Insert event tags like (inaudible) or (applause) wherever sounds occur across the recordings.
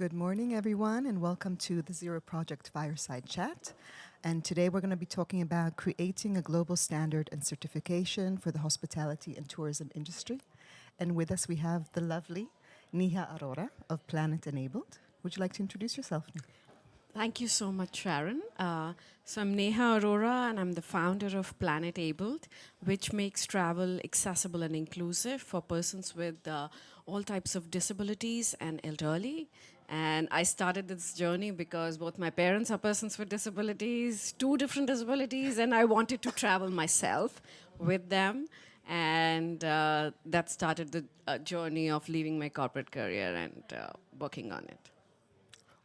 Good morning, everyone, and welcome to the Zero Project Fireside Chat. And today we're going to be talking about creating a global standard and certification for the hospitality and tourism industry. And with us, we have the lovely Neha Arora of Planet Abled. Would you like to introduce yourself? Thank you so much, Sharon. Uh, so I'm Neha Arora, and I'm the founder of Planet Abled, which makes travel accessible and inclusive for persons with uh, all types of disabilities and elderly. And I started this journey because both my parents are persons with disabilities, two different disabilities, and I wanted to travel myself with them. And uh, that started the uh, journey of leaving my corporate career and uh, working on it.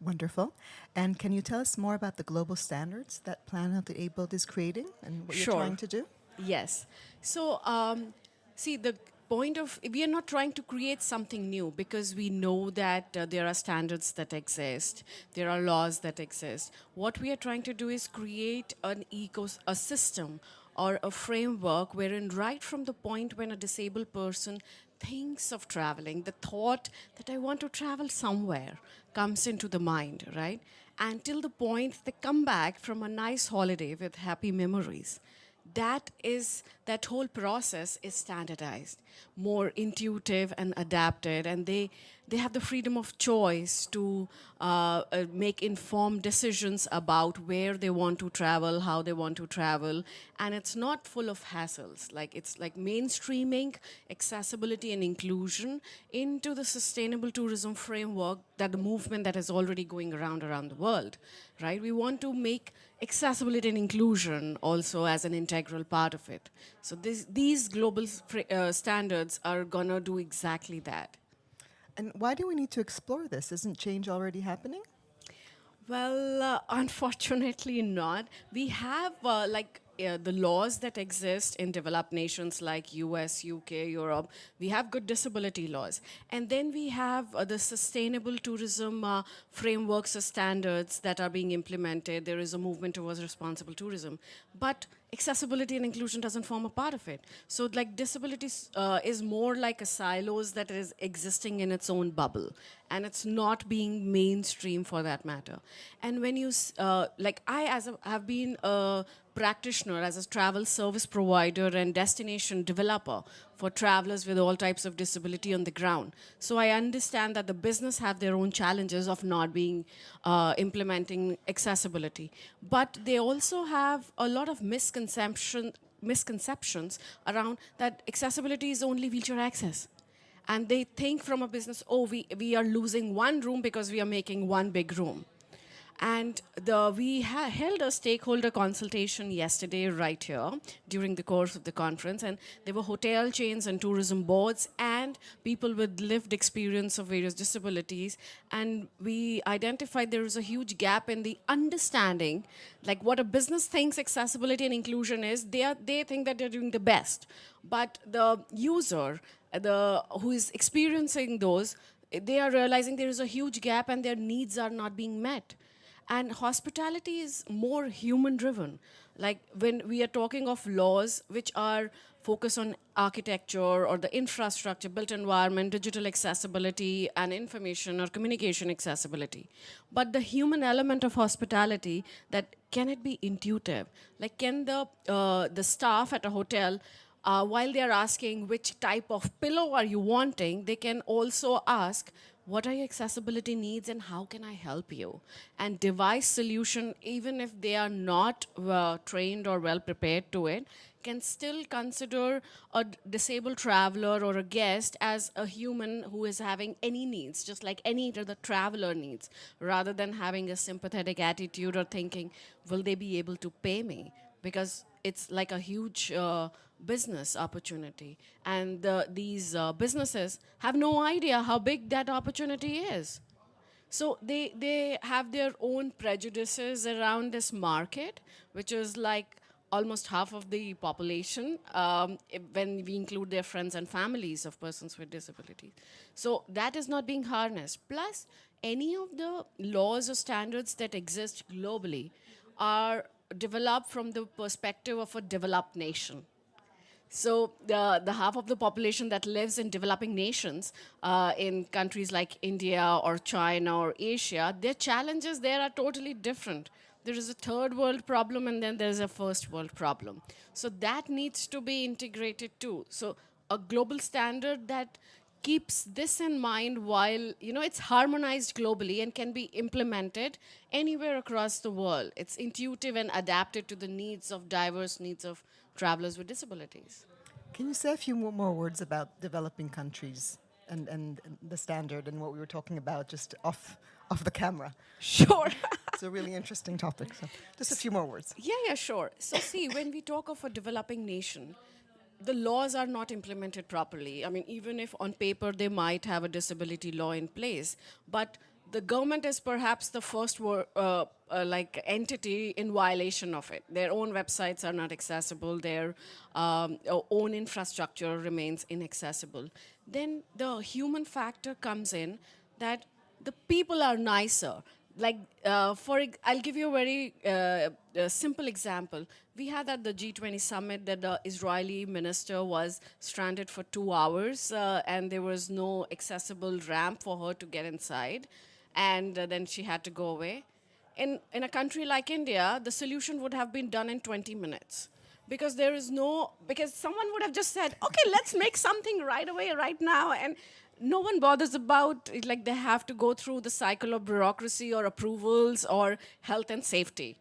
Wonderful. And can you tell us more about the global standards that Planet Abled is creating and what sure. you're trying to do? Yes. So, um, see, the point of, we are not trying to create something new because we know that uh, there are standards that exist, there are laws that exist. What we are trying to do is create an eco, a system or a framework wherein right from the point when a disabled person thinks of traveling, the thought that I want to travel somewhere comes into the mind, right? Until the point they come back from a nice holiday with happy memories. That is, that whole process is standardized, more intuitive and adapted, and they, they have the freedom of choice to uh, uh, make informed decisions about where they want to travel, how they want to travel, and it's not full of hassles. Like it's like mainstreaming accessibility and inclusion into the sustainable tourism framework that the movement that is already going around around the world, right? We want to make accessibility and inclusion also as an integral part of it. So this, these global uh, standards are gonna do exactly that. And why do we need to explore this? Isn't change already happening? Well, uh, (laughs) unfortunately not. We have uh, like uh, the laws that exist in developed nations like US, UK, Europe, we have good disability laws. And then we have uh, the sustainable tourism uh, frameworks or standards that are being implemented. There is a movement towards responsible tourism. But accessibility and inclusion doesn't form a part of it. So like disability uh, is more like a silos that is existing in its own bubble and it's not being mainstream for that matter. And when you, uh, like I as a, have been a practitioner as a travel service provider and destination developer for travelers with all types of disability on the ground. So I understand that the business have their own challenges of not being uh, implementing accessibility. But they also have a lot of misconception, misconceptions around that accessibility is only wheelchair access. And they think from a business, oh, we, we are losing one room because we are making one big room. And the, we held a stakeholder consultation yesterday right here during the course of the conference. And there were hotel chains and tourism boards and people with lived experience of various disabilities. And we identified there is a huge gap in the understanding, like what a business thinks accessibility and inclusion is, they, are, they think that they're doing the best. But the user, the, who is experiencing those, they are realizing there is a huge gap and their needs are not being met. And hospitality is more human driven. Like when we are talking of laws which are focused on architecture or the infrastructure, built environment, digital accessibility, and information or communication accessibility. But the human element of hospitality, that can it be intuitive? Like can the, uh, the staff at a hotel uh, while they're asking which type of pillow are you wanting, they can also ask, what are your accessibility needs and how can I help you? And device solution, even if they are not uh, trained or well prepared to it, can still consider a disabled traveler or a guest as a human who is having any needs, just like any other traveler needs, rather than having a sympathetic attitude or thinking, will they be able to pay me? Because it's like a huge uh, business opportunity. And the, these uh, businesses have no idea how big that opportunity is. So they, they have their own prejudices around this market, which is like almost half of the population um, when we include their friends and families of persons with disabilities. So that is not being harnessed. Plus, any of the laws or standards that exist globally are developed from the perspective of a developed nation. So the, the half of the population that lives in developing nations, uh, in countries like India or China or Asia, their challenges there are totally different. There is a third world problem and then there's a first world problem. So that needs to be integrated too. So a global standard that keeps this in mind while you know it's harmonized globally and can be implemented anywhere across the world it's intuitive and adapted to the needs of diverse needs of travelers with disabilities Can you say a few more, words about developing countries and, and and the standard and what we were talking about just off, off the camera? sure (laughs) It's a really interesting topic. So just a few more words. Yeah, yeah, sure. So, see, when we talk of a developing nation, the laws are not implemented properly. I mean, even if on paper they might have a disability law in place, but the government is perhaps the first uh, uh, like entity in violation of it. Their own websites are not accessible. Their um, own infrastructure remains inaccessible. Then the human factor comes in that the people are nicer like uh, for i'll give you a very uh, uh, simple example we had at the g20 summit that the israeli minister was stranded for two hours uh, and there was no accessible ramp for her to get inside and uh, then she had to go away. In, in a country like india the solution would have been done in 20 minutes. Because there is no because someone would have just said okay let's make something right away right now and no one bothers about it, like they have to go through the cycle of bureaucracy or approvals or health and safety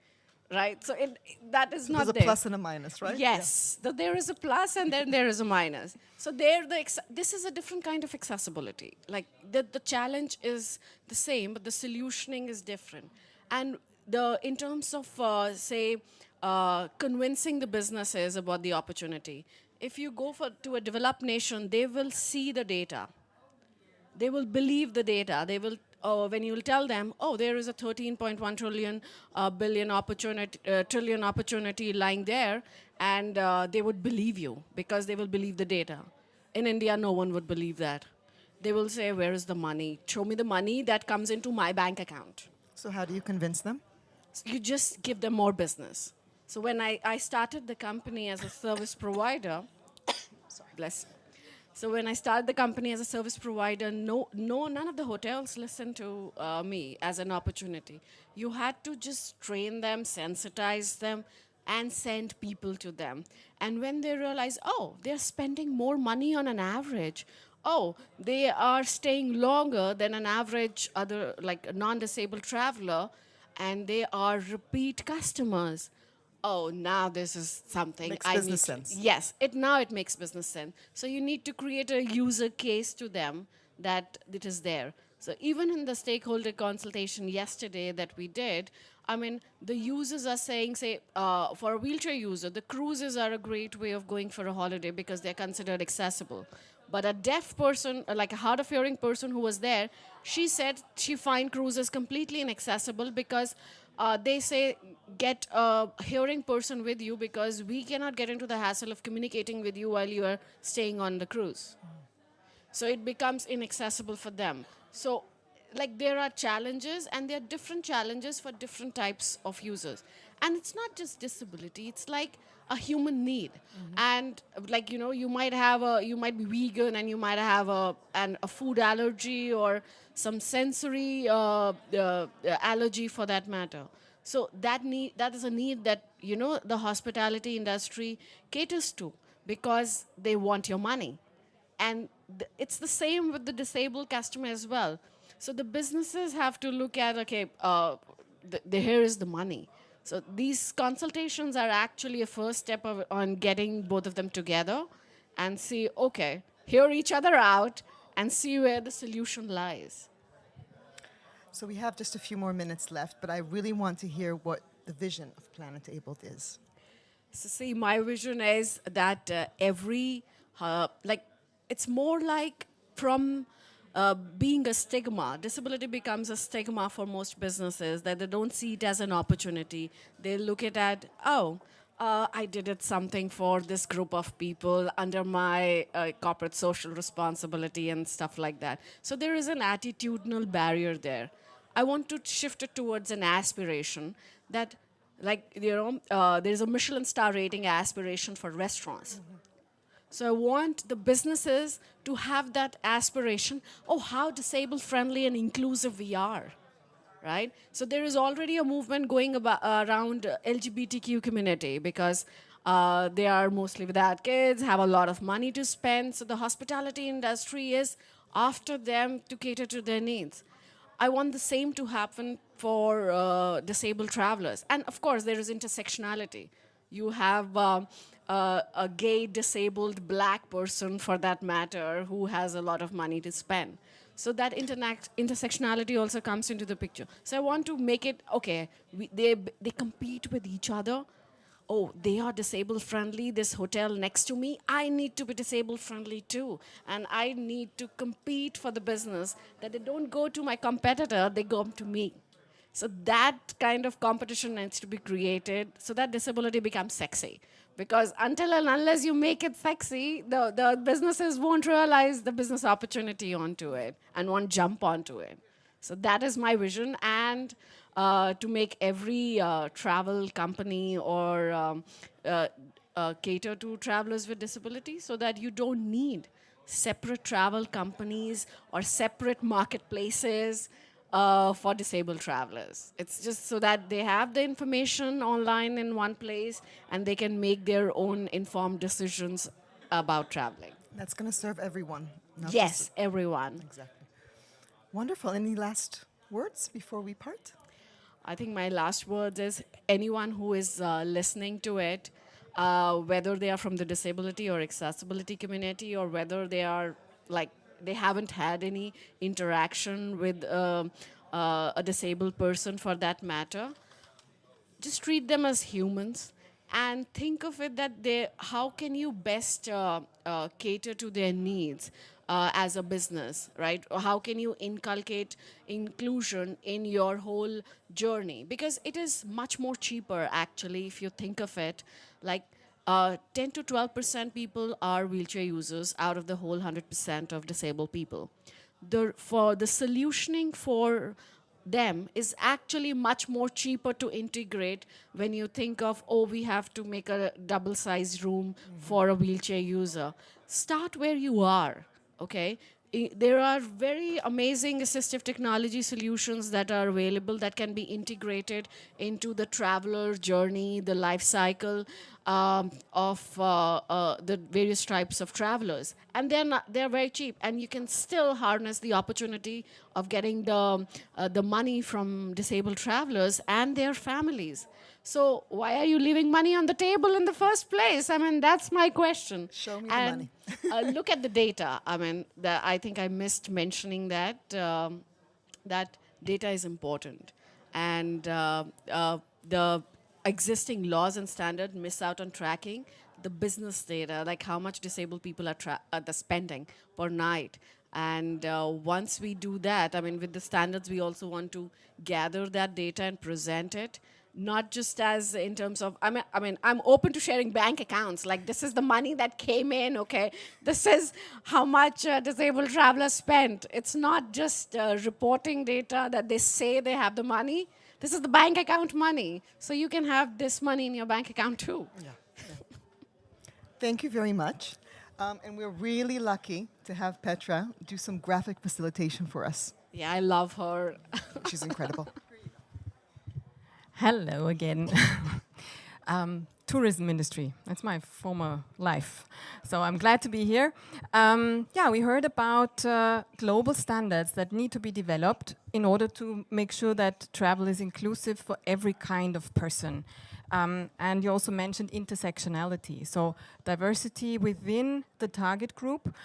right? So it, that is not There's a there. plus and a minus, right? yes. So there is a plus and then there is a minus. So there the ex- this is a different kind of accessibility. Like the, the challenge is the same but the solutioning is different. And the in terms of uh, say uh, convincing the businesses about the opportunity if you go for to a developed nation they will see the data. They will believe the data. They will, uh, when you will tell them, oh, there is a 13.1 trillion uh, billion opportunity, uh, trillion opportunity lying there, and uh, they would believe you because they will believe the data. In India, no one would believe that. They will say, where is the money? Show me the money that comes into my bank account. So how do you convince them? So you just give them more business. So when I, I started the company as a service provider, (coughs) sorry, bless. So when I started the company as a service provider, no, no, none of the hotels listened to uh, me as an opportunity. You had to just train them, sensitize them, and send people to them. And when they realize, oh, they're spending more money on an average. Oh, they are staying longer than an average other like non-disabled traveler, and they are repeat customers oh now this is something Makes i business need sense. yes it now it makes business sense. So you need to create a user case to them that it is there. So even in the stakeholder consultation yesterday that we did i mean the users are saying say uh, for a wheelchair user the cruises are a great way of going for a holiday because they're considered accessible. But a deaf person, uh, like a hard of hearing person who was there, she said she find cruises completely inaccessible because uh, they say get a hearing person with you because we cannot get into the hassle of communicating with you while you are staying on the cruise. So it becomes inaccessible for them. So, like, there are challenges, and there are different challenges for different types of users. And it's not just disability, it's like a human need. And, like, you know, you might have a, you might be vegan and you might have a, an, a food allergy or some sensory uh, uh, allergy for that matter. So that need that is a need that you know the hospitality industry caters to because they want your money and th- it's the same with the disabled customer as well so the businesses have to look at okay uh, the, the here is the money so these consultations are actually a first step of, on getting both of them together and see okay hear each other out and see where the solution lies So we have just a few more minutes left, but I really want to hear what the vision of Planet Abled is. So see, my vision is that uh, every, uh, like, it's more like from uh, being a stigma. Disability becomes a stigma for most businesses that they don't see it as an opportunity. They look at it, oh, uh, I did it something for this group of people under my uh, corporate social responsibility and stuff like that. So there is an attitudinal barrier there. I want to shift it towards an aspiration that, like, you know, uh, there's a Michelin star rating aspiration for restaurants. So I want the businesses to have that aspiration. Oh, how disabled friendly and inclusive we are, right? So there is already a movement going about, around uh, LGBTQ community because uh, they are mostly without kids, have a lot of money to spend. So the hospitality industry is after them to cater to their needs. I want the same to happen for uh, disabled travelers. And of course, there is intersectionality. You have uh, a gay, disabled, black person, for that matter, who has a lot of money to spend. So that intersectionality also comes into the picture. So I want to make it, okay, we, they, they compete with each other, oh, they are disabled friendly, this hotel next to me, I need to be disabled friendly too. And I need to compete for the business, that they don't go to my competitor, they go to me. So that kind of competition needs to be created so that disability becomes sexy. Because until and unless you make it sexy, the, the businesses won't realize the business opportunity onto it and won't jump onto it. So that is my vision. And uh, to make every uh, travel company or um, uh, uh, cater to travelers with disabilities so that you don't need separate travel companies or separate marketplaces uh, for disabled travelers. It's just so that they have the information online in one place and they can make their own informed decisions about traveling. That's going to serve everyone. Yes, everyone. Exactly. Wonderful. Any last words before we part? I think my last words is anyone who is uh, listening to it, uh, whether they are from the disability or accessibility community or whether they are like they haven't had any interaction with uh, uh a disabled person for that matter, just treat them as humans and think of it that they, how can you best uh, uh, cater to their needs uh, as a business, right? Or how can you inculcate inclusion in your whole journey? Because it is much more cheaper, actually, if you think of it. Like uh, 10 to 12% people are wheelchair users out of the whole 100% of disabled people. The, for the solutioning for them is actually much more cheaper to integrate when you think of, oh, we have to make a double-sized room mm -hmm. for a wheelchair user. Start where you are okay? There are very amazing assistive technology solutions that are available that can be integrated into the traveler journey, the life cycle um, of uh, uh, the various types of travelers. And they're, not, they're very cheap, and you can still harness the opportunity of getting the, uh, the money from disabled travelers and their families. So why are you leaving money on the table in the first place? I mean, that's my question. Show me and, the money. Uh, look at the data. I mean, the, I think I missed mentioning that, um, that data is important. And uh, uh, the existing laws and standards miss out on tracking the business data, like how much disabled people are, are spending per night. And uh, once we do that, I mean, with the standards, we also want to gather that data and present it not just as in terms of I mean I mean I'm open to sharing bank accounts. Like this is the money that came in okay? This is how much uh, disabled travelers spent. It's not just uh, reporting data that they say they have the money. This is the bank account money. So you can have this money in your bank account too. Yeah, yeah. thank you very much. Um, and we're really lucky to have Petra do some graphic facilitation for us. Yeah I love her. She's incredible (laughs) Hello again. (laughs) um, tourism industry, that's my former life. So I'm glad to be here. Um, yeah, we heard about uh, global standards that need to be developed in order to make sure that travel is inclusive for every kind of person. Um, and you also mentioned intersectionality, so diversity within the target group,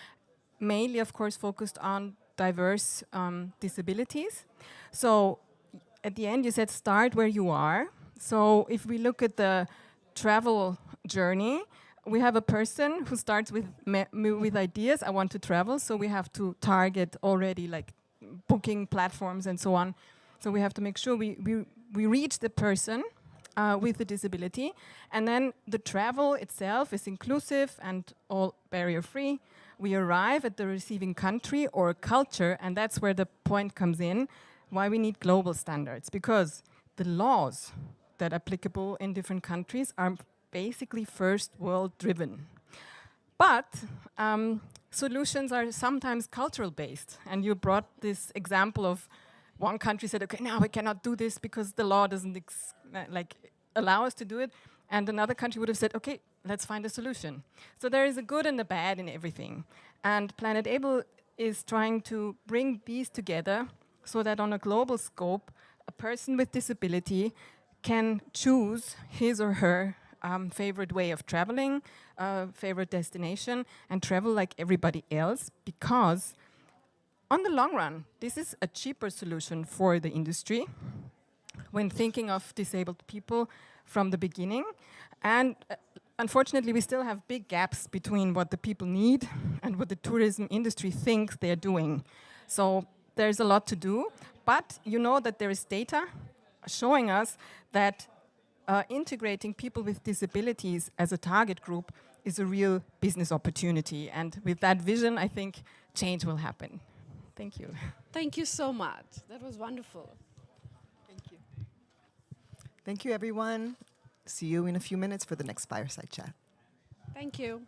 mainly of course focused on diverse um, disabilities. So at the end you said start where you are. So if we look at the travel journey, we have a person who starts with with ideas, I want to travel, so we have to target already like booking platforms and so on. So we have to make sure we, we, we reach the person uh, with the disability. And then the travel itself is inclusive and all barrier free. We arrive at the receiving country or culture, and that's where the point comes in why we need global standards, because the laws that are applicable in different countries are basically first world driven. But um, solutions are sometimes cultural based. And you brought this example of one country said, okay, now we cannot do this because the law doesn't like allow us to do it. And another country would have said, okay, let's find a solution. So there is a good and a bad in everything. And Planet Able is trying to bring these together so that on a global scope, a person with disability can choose his or her um, favorite way of traveling, uh, favorite destination, and travel like everybody else because on the long run, this is a cheaper solution for the industry when thinking of disabled people from the beginning. And uh, unfortunately, we still have big gaps between what the people need and what the tourism industry thinks they're doing. So there's a lot to do, but you know that there is data showing us that uh, integrating people with disabilities as a target group is a real business opportunity. And with that vision, I think change will happen. Thank you. Thank you so much. That was wonderful. Thank you. Thank you, everyone. See you in a few minutes for the next fireside chat. Thank you.